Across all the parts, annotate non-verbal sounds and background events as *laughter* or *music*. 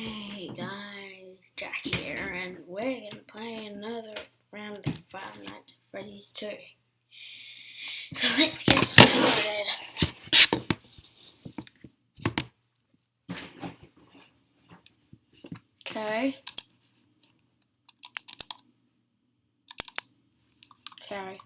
Hey guys, Jack here, and we're gonna play another round of Five Nights at Freddy's 2. So let's get started. Okay. Okay.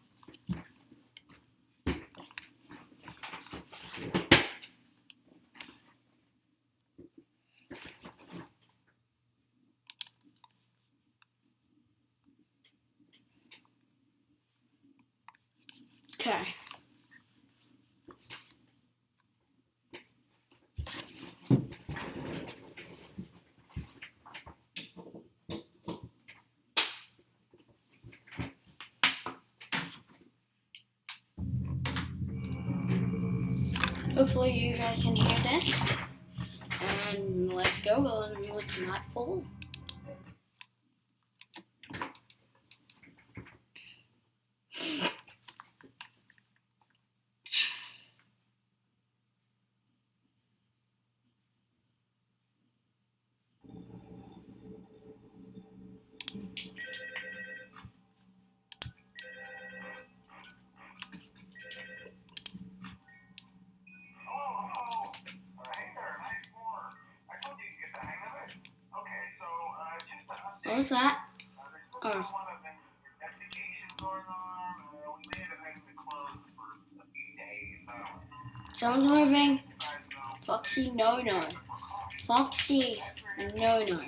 Okay. Hopefully you guys can hear this. And let's go on with Nightfall was that? Oh. Someone's moving. Foxy, no, no. Foxy, no, no.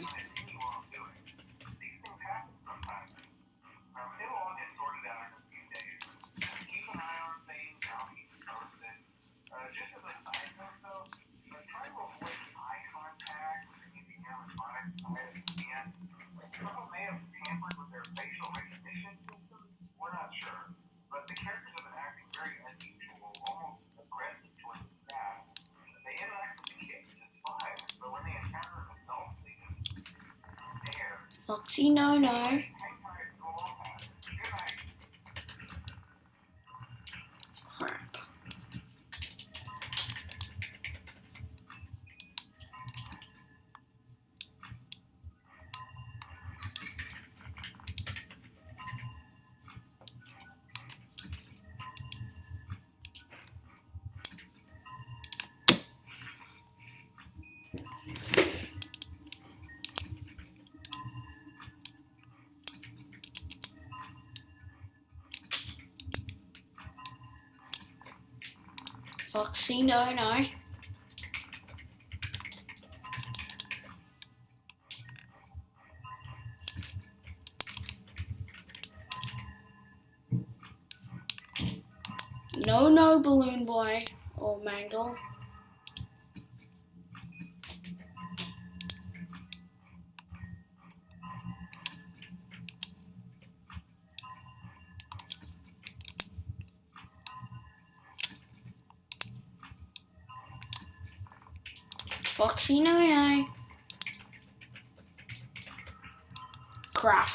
Foxy, no, no. Foxy, no, no. No, no, Balloon Boy or Mangle. Foxy, no, no. Crap.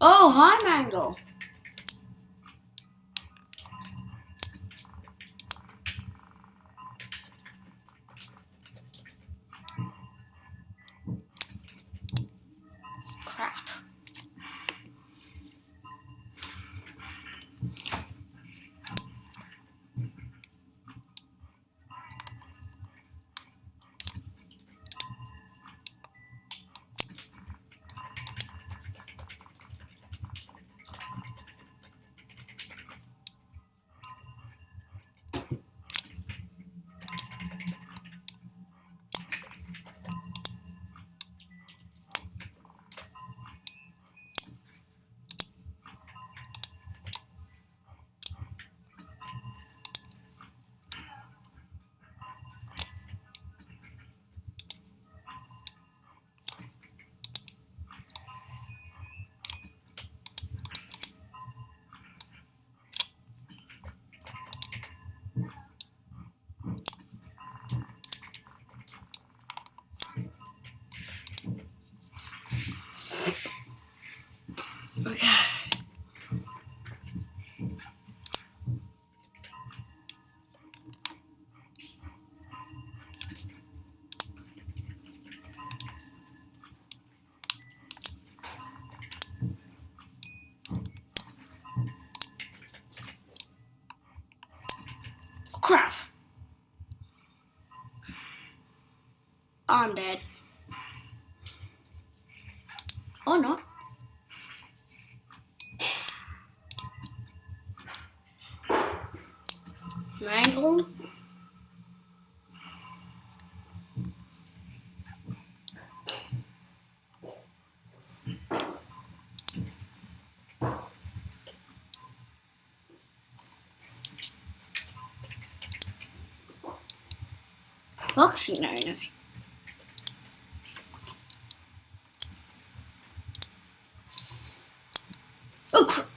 Oh, hi, Mangle. Crap. Oh, I'm dead. Foxy no no. Oh crap.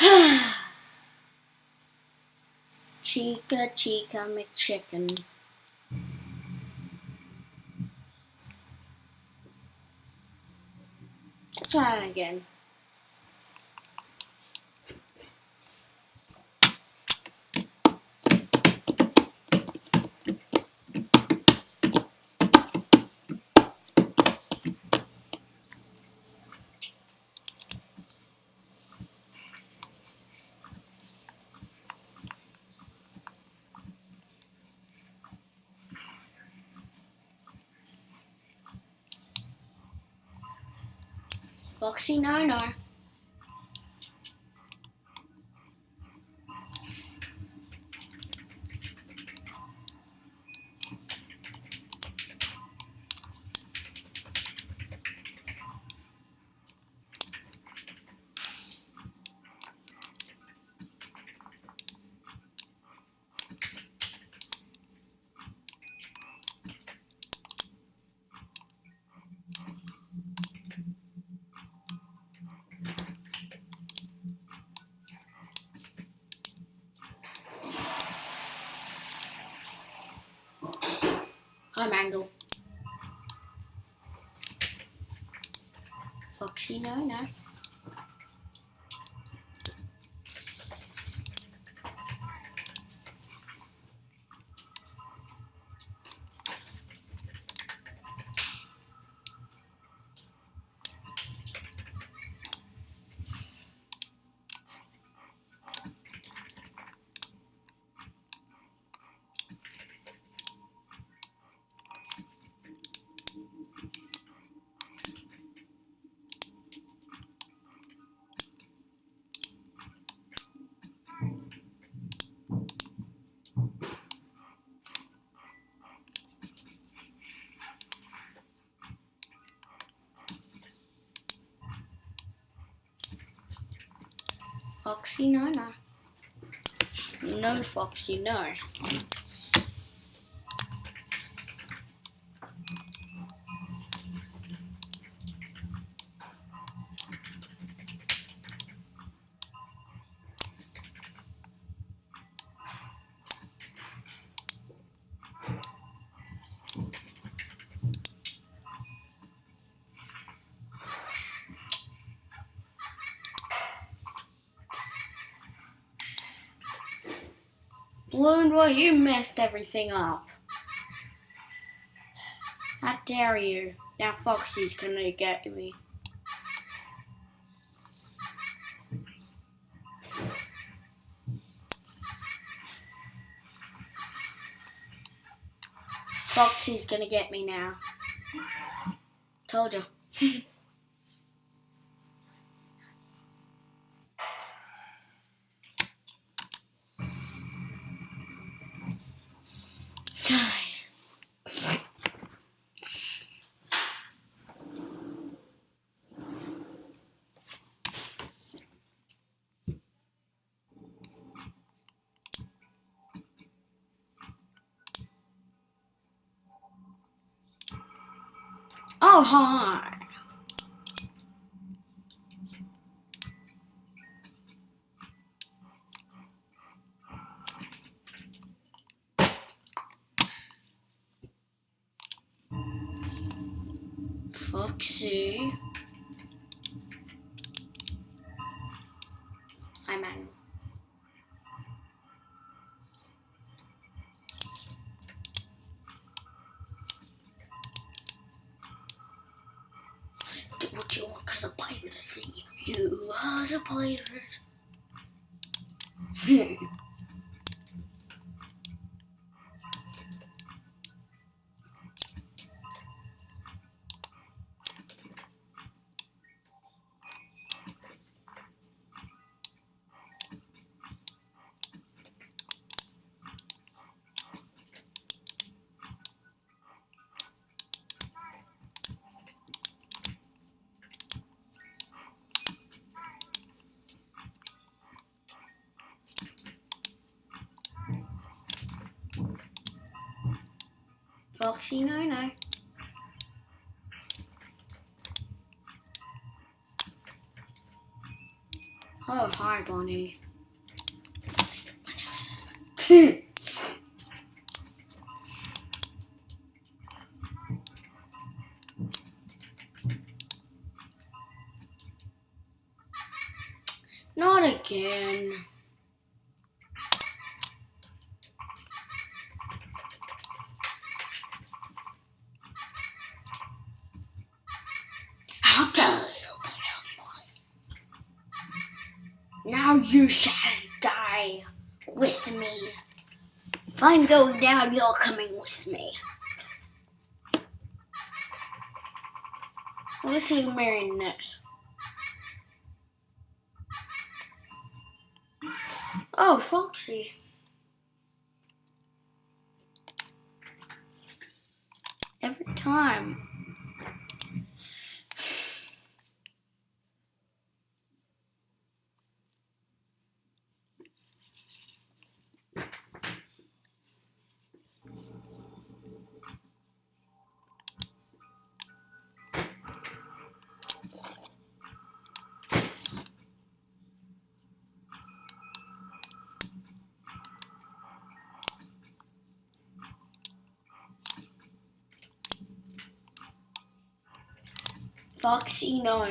*sighs* Chica Chica McChicken. Let's try that again. Foxy no Mangle. Foxy no no. Foxy no no. No Foxy no. Messed everything up. How dare you? Now Foxy's gonna get me. Foxy's gonna get me now. Told you. *laughs* Oh, hi. Foxy. Hi, man. Do what you want, cause a pirate see you are a pirate. *laughs* Foxy, no, no. Oh, hi, Bonnie. *laughs* Not again. How dare you Now you shall die with me. If I'm going down, you're coming with me. Let's see marionette. Oh, Foxy. Every time. Foxy no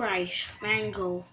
Great, mangle.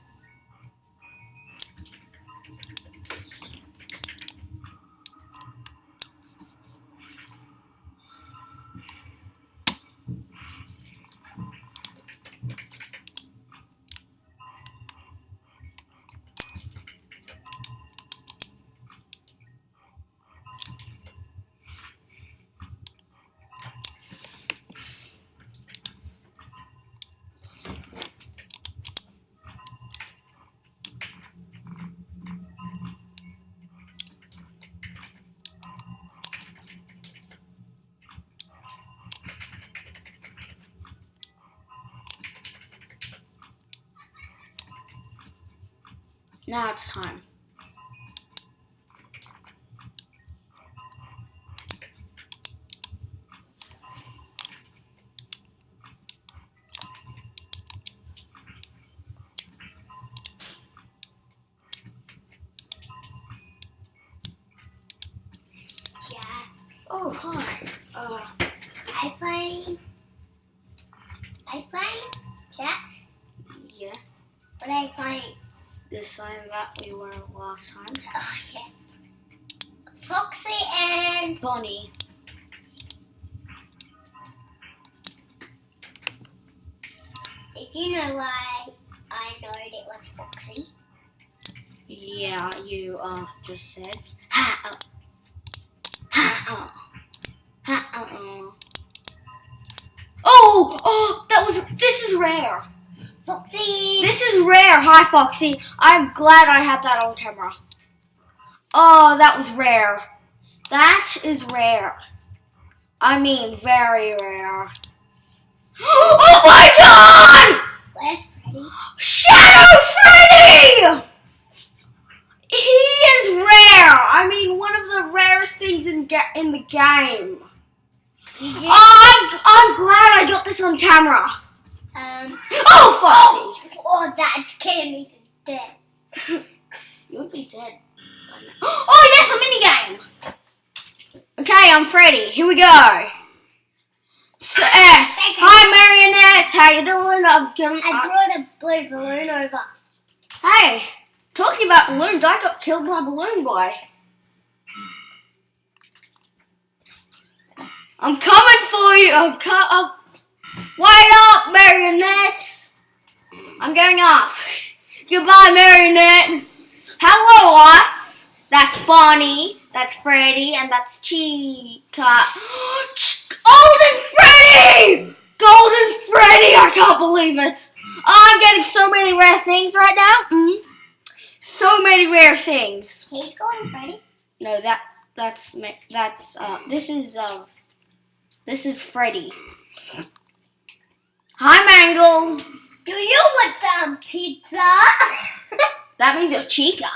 Now it's time. Yeah. Oh, hi. Uh, I playing. I playing. Jack. yeah, What I playing? the same that we were last time. Oh yeah. Foxy and Bonnie. Did you know why I know it was Foxy? Yeah, you uh just said. Ha uh. Ha uh. Ha uh. Oh, oh, that was. This is rare. Foxy. This is rare. Hi, Foxy. I'm glad I had that on camera. Oh, that was rare. That is rare. I mean, very rare. Oh my god! Where's Freddy? Shadow Freddy! He is rare. I mean, one of the rarest things in in the game. Oh, I'm, I'm glad I got this on camera. um. Oh, Foxy! Oh, that scared me to death. *laughs* You would be dead. *gasps* Oh yes, a minigame. Okay, I'm Freddy. Here we go. So, yes. Hi, Marionette. How you doing? I'm gonna, I brought a blue balloon over. hey, talking about balloons, I got killed by Balloon Boy. I'm coming for you. I'm co- I'm, Wait up, Marionette. I'm going up. *laughs* Goodbye, Marionette. Hello, us. That's Bonnie. That's Freddy, and that's Chica. *gasps* Golden Freddy! Golden Freddy! I can't believe it. I'm getting so many rare things right now. Mm. So many rare things. He's going Freddy. No, that that's that's uh this is uh this is Freddy. Hi, Mangle. Do you want some pizza? *laughs* That means a Chica.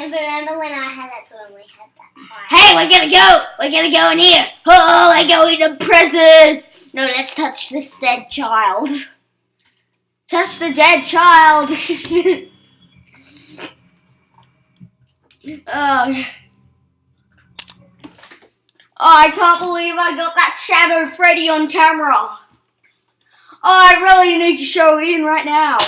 And remember when I had we had that. Hey, we're gonna go. We're gonna go in here. Oh, I go in to prison. No, let's touch this dead child. Touch the dead child. *laughs* oh. Oh, I can't believe I got that Shadow Freddy on camera. Oh, I really need to show Ian right now.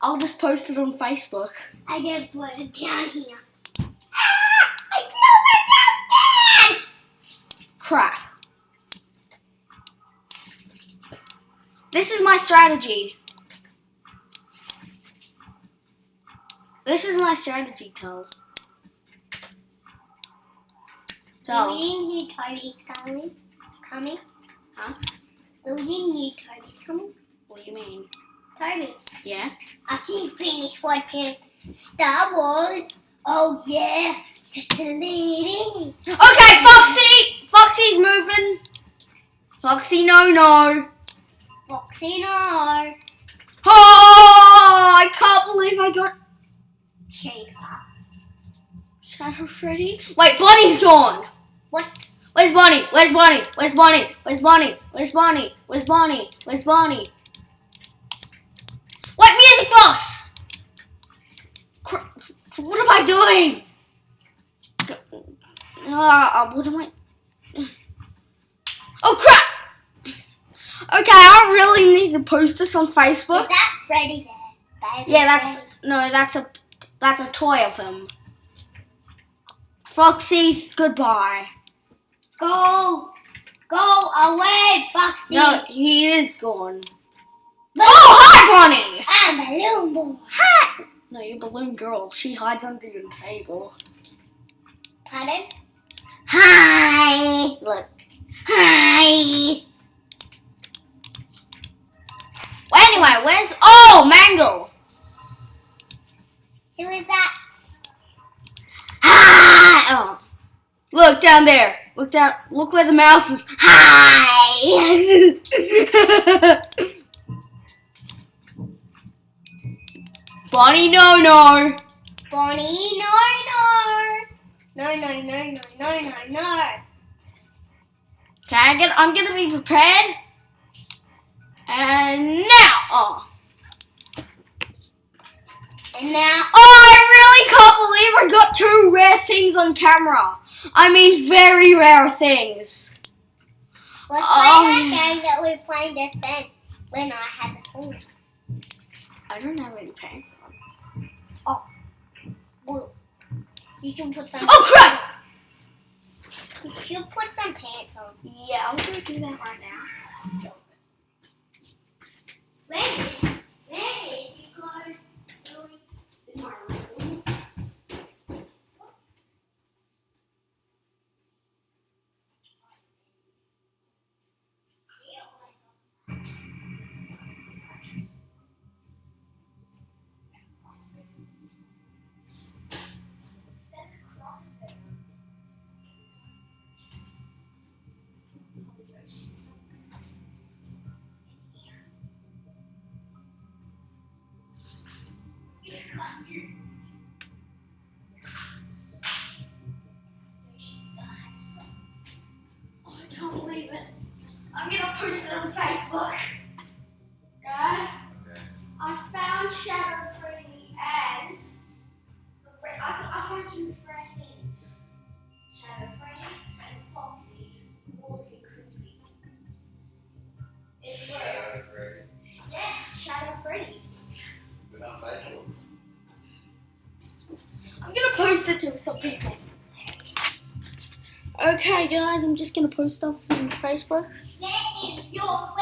I'll just post it on Facebook. I just put it down here. Ah! I blew myself Crap. This is my strategy. This is my strategy. Do Tull. you knew Toby's coming? Coming? Huh? Will you knew Toby's coming? What do you mean? Toby, Yeah? after you finish watching Star Wars, oh yeah. Okay, Foxy! Foxy's moving. Foxy, no, no. Foxy no. Oh, I can't believe I got Chica. Shadow Freddy. Wait, Bonnie's gone. What? Where's Bonnie? Where's Bonnie? Where's Bonnie? Where's Bonnie? Where's Bonnie? Where's Bonnie? Where's Bonnie? Wait, music box! What am I doing? Uh, what am I? Oh crap! Okay, I really need to post this on Is Facebook. that Freddy there? Yeah, that's Freddy? no, that's a that's a toy of him. Foxy, goodbye. Go! Go away, Foxy! No, he is gone. But Oh, hi, Bonnie! I'm a little boy. Hi! No, you're balloon girl. She hides under your table. Pardon? Hi! Look. Hi! Well, anyway, where's. Oh, Mango! Who is that? Hi! Oh. Look down there. Look down. Look where the mouse is. Hi! *laughs* Bonnie, no, no. Bonnie, no, no. No, no, no, no, no, no, no. Okay, I get, I'm gonna be prepared. And now, oh. And now, Oh, I really can't believe I got two rare things on camera. I mean, very rare things. let's Um. play that game that we were playing just then when I had the sword. I don't have any pants on. Well, you should put some. Oh, crap! You should put some pants on. Yeah, I'm gonna do that right now. I'm gonna post it on Facebook. Right? Okay. I found Shadow Freddy and I, I found some rare things. Shadow Freddy and Foxy looking creepy. It's Shadow Freddy. yes, Shadow Freddy. Not facial. I'm gonna post it to some people. Okay, guys, I'm just gonna post stuff on Facebook. Is your,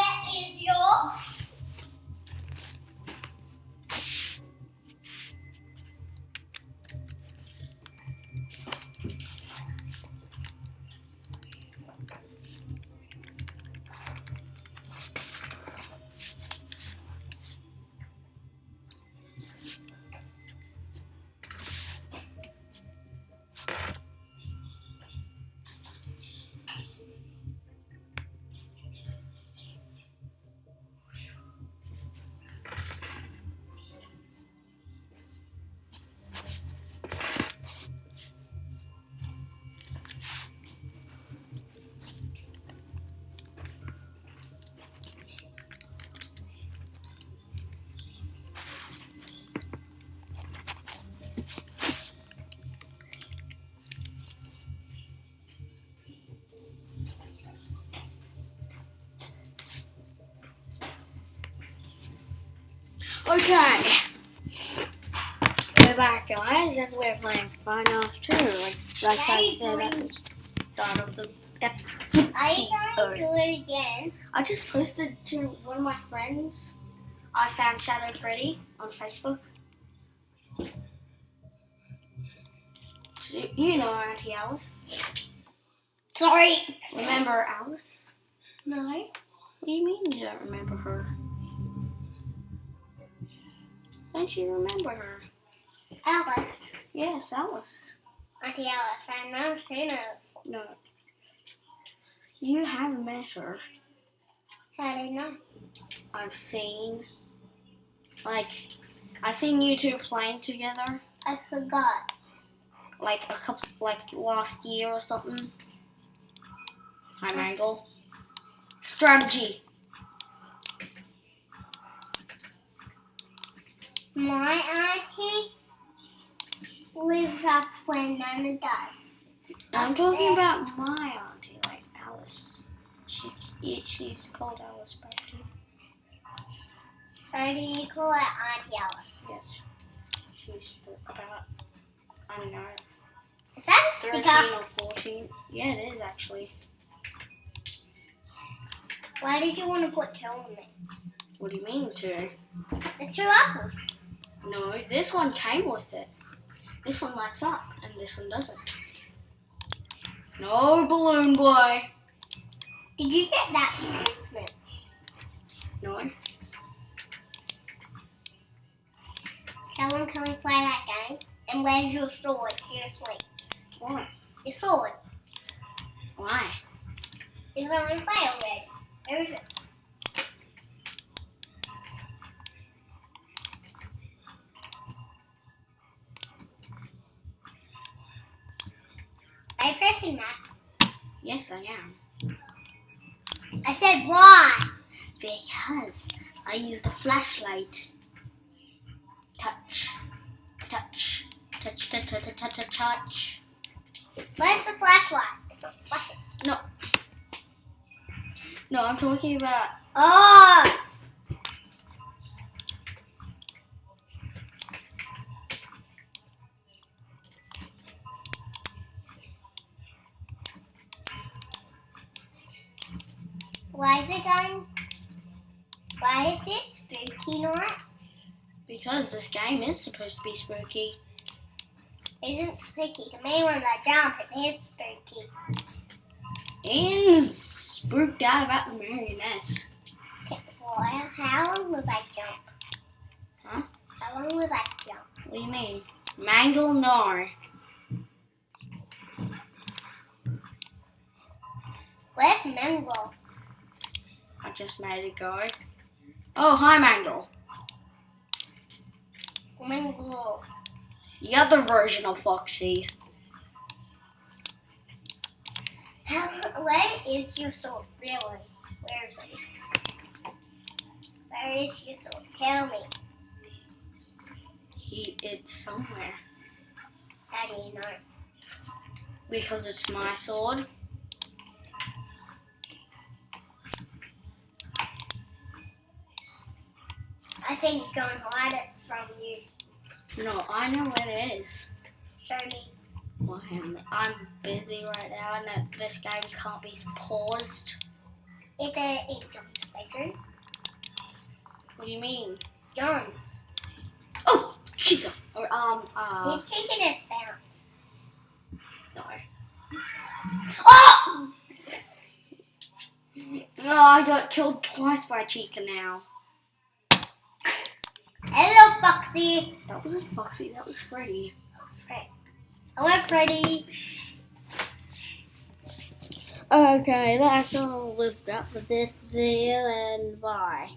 Okay. We're back, guys, and we're playing Off 2. Like, like I said at the start of the ep- Are you going to do it again? I just posted to one of my friends. I found Shadow Freddy on Facebook. You know Auntie Alice. Sorry. Remember Alice? No. What do you mean you don't remember her? Don't you remember her? Alice. Yes, Alice. Auntie Alice, I've never seen her. No. You haven't met her. How do you know? I've seen. Like, I've seen you two playing together. I forgot. Like a couple, like last year or something. Hi, Mangle. Strategy. My auntie lives up where Nana does. I'm talking about my auntie, like Alice. She, she's called Alice Brady. So do you call her Auntie Alice? Yes. She's about, I don't know, Is that a 13 sticker? or 14. Yeah, it is actually. Why did you want to put two on it? What do you mean two? The two apples. No, this one came with it. This one lights up, and this one doesn't. No, balloon boy. Did you get that for Christmas? No. How long can we play that game? And where's your sword? Seriously. What? Your sword. Why? It's on play already. Where is it? Pressing that? Yes, I am. I said why? Because I used a flashlight. Touch. Touch. Touch, touch, touch, touch, touch, touch. Where's the flashlight? It's not flashing. No, I'm talking about. Oh! Why is it going? Why is this spooky night? Because this game is supposed to be spooky. It isn't spooky to me when I jump. It is spooky. And spooked out about the marionettes. Okay, Why? How long will I jump? Huh? How long will I jump? What do you mean? Mangle no. Where's Mangle? I just made it go. Oh, hi, Mangle. Mango. The other version of Foxy. Where is your sword, really? Where is it? Where is your sword? Tell me. He it's somewhere. How do you know? Because it's my sword. I think don't hide it from you. No, I know what it is. Show me. Well, I'm, busy right now and this game can't be paused. It's a in John's bedroom. What do you mean? John's. Oh, Chica. Or, um, uh, Did chicken is bounce? no. Oh! No, I got killed twice by Chica now. Hello, Foxy. That wasn't Foxy, that was Freddy. Oh, Hello, Freddy. Okay, that's all we've got for this video, and bye.